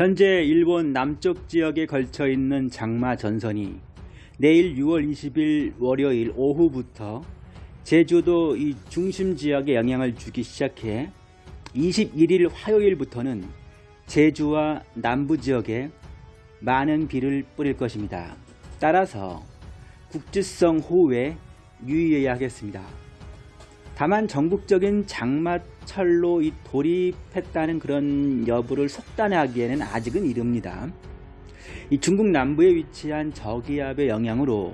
현재 일본 남쪽 지역에 걸쳐 있는 장마 전선이 내일 6월 20일 월요일 오후부터 제주도 이 중심 지역에 영향을 주기 시작해 21일 화요일부터는 제주와 남부 지역에 많은 비를 뿌릴 것입니다. 따라서 국지성 호우에 유의해야 하겠습니다. 다만 전국적인 장마 철로 이 돌입했다는 그런 여부를 속단하기에는 아직은 이릅니다. 이 중국 남부에 위치한 저기압의 영향으로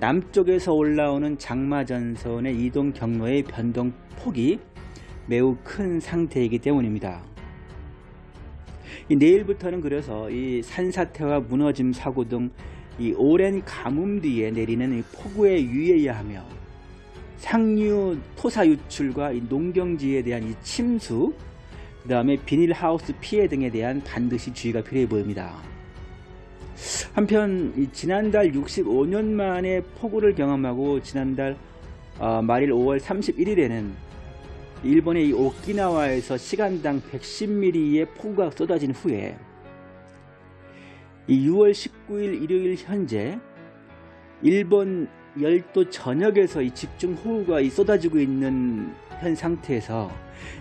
남쪽에서 올라오는 장마전선의 이동 경로의 변동폭이 매우 큰 상태이기 때문입니다. 내일부터는 그래서 이 산사태와 무너짐 사고 등 이 오랜 가뭄 뒤에 내리는 이 폭우에 유의해야 하며 상류 토사 유출과 이 농경지에 대한 이 침수 그 다음에 비닐하우스 피해 등에 대한 반드시 주의가 필요해 보입니다. 한편 지난달 65년 만에 폭우를 경험하고 지난달 어, 말일 5월 31일에는 일본의 이 오키나와에서 시간당 110mm의 폭우가 쏟아진 후에 이 6월 19일 일요일 현재 일본 열도 전역에서 이 집중 호우가 이 쏟아지고 있는 현 상태에서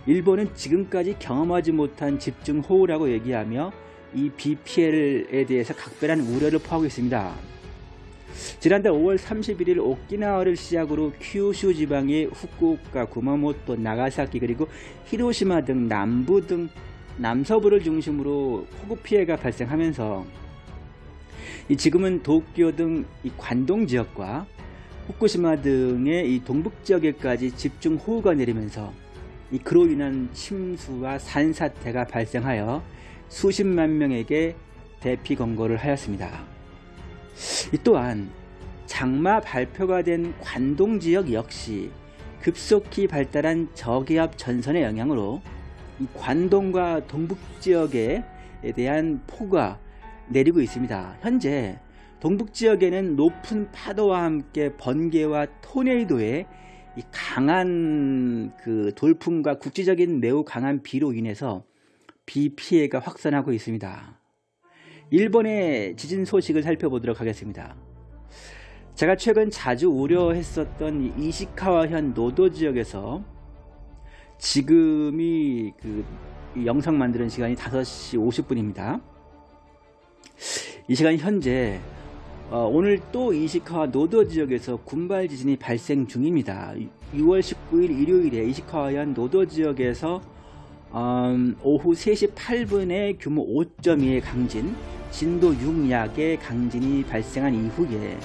일본은 지금까지 경험하지 못한 집중 호우라고 얘기하며 이비 피해에 대해서 각별한 우려를 포하고 있습니다. 지난달 5월 31일 오키나와를 시작으로 큐슈 지방의 후쿠오카, 구마모토, 나가사키 그리고 히로시마 등 남부 등 남서부를 중심으로 폭우 피해가 발생하면서 지금은 도쿄 등 관동 지역과 후쿠시마 등의 이 동북 지역에까지 집중 호우가 내리면서 그로 인한 침수와 산사태가 발생하여 수십만 명에게 대피 권고를 하였습니다. 또한 장마 발표가 된 관동 지역 역시 급속히 발달한 저기압 전선의 영향으로 관동과 동북 지역에 대한 폭우가 내리고 있습니다. 현재 동북 지역에는 높은 파도와 함께 번개와 토네이도의 강한 그 돌풍과 국지적인 매우 강한 비로 인해서 비 피해가 확산하고 있습니다. 일본의 지진 소식을 살펴보도록 하겠습니다. 제가 최근 자주 우려했었던 이시카와현 노도 지역에서 지금이 그 영상 만드는 시간이 5시 50분입니다. 이 시간 현재 어, 오늘 또 이시카와 노도 지역에서 군발 지진이 발생 중입니다. 6월 19일 일요일에 이시카와현 노도 지역에서 음, 오후 3시 8분에 규모 5.2의 강진, 진도 6약의 강진이 발생한 이후에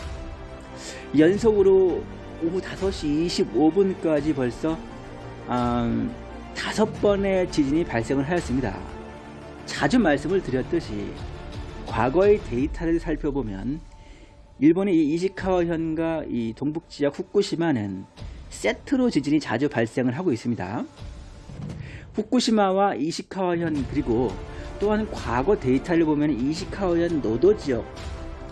연속으로 오후 5시 25분까지 벌써 음, 다섯 번의 지진이 발생을 하였습니다. 자주 말씀을 드렸듯이 과거의 데이터를 살펴보면 일본의 이 이시카와현과 이 동북지역 후쿠시마는 세트로 지진이 자주 발생을 하고 있습니다. 후쿠시마와 이시카와현 그리고 또한 과거 데이터를 보면 이시카와현 노도 지역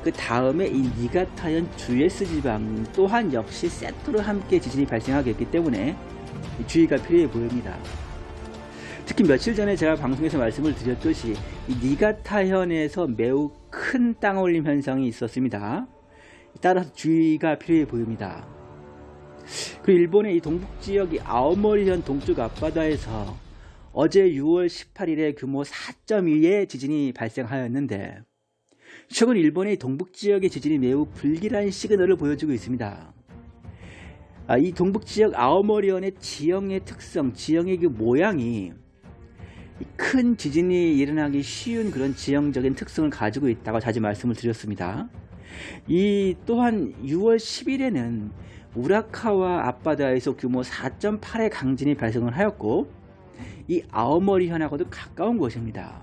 그 다음에 이 니가타현 주에스 지방 또한 역시 세트로 함께 지진이 발생하겠기 때문에 주의가 필요해 보입니다. 특히 며칠 전에 제가 방송에서 말씀을 드렸듯이 이 니가타현에서 매우 큰 땅올림 현상이 있었습니다. 따라서 주의가 필요해 보입니다. 그리고 일본의 이 동북지역 이 아오모리현 동쪽 앞바다에서 어제 6월 18일에 규모 4.2의 지진이 발생하였는데 최근 일본의 동북지역의 지진이 매우 불길한 시그널을 보여주고 있습니다. 아, 이 동북지역 아오모리현의 지형의 특성, 지형의 그 모양이 큰 지진이 일어나기 쉬운 그런 지형적인 특성을 가지고 있다고 자주 말씀을 드렸습니다. 이 또한 6월 10일에는 우라카와 앞바다에서 규모 4.8의 강진이 발생을 하였고 이 아오모리현하고도 가까운 곳입니다.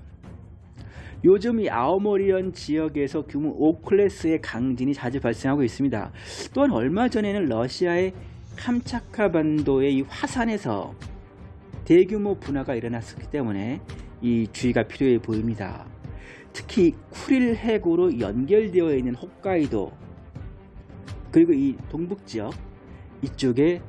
요즘 이 아오모리현 지역에서 규모 5클래스의 강진이 자주 발생하고 있습니다. 또한 얼마 전에는 러시아의 캄차카 반도의 이 화산에서 대규모 분화가 일어났기 때문에 이 주의가 필요해 보입니다. 특히 쿠릴 해구로 연결되어 있는 홋카이도 그리고 이 동북 지역 이쪽에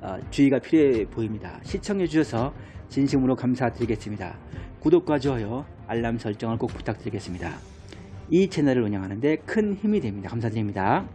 어, 주의가 필요해 보입니다. 시청해 주셔서 진심으로 감사드리겠습니다. 구독과 좋아요, 알람 설정을 꼭 부탁드리겠습니다. 이 채널을 운영하는데 큰 힘이 됩니다. 감사드립니다.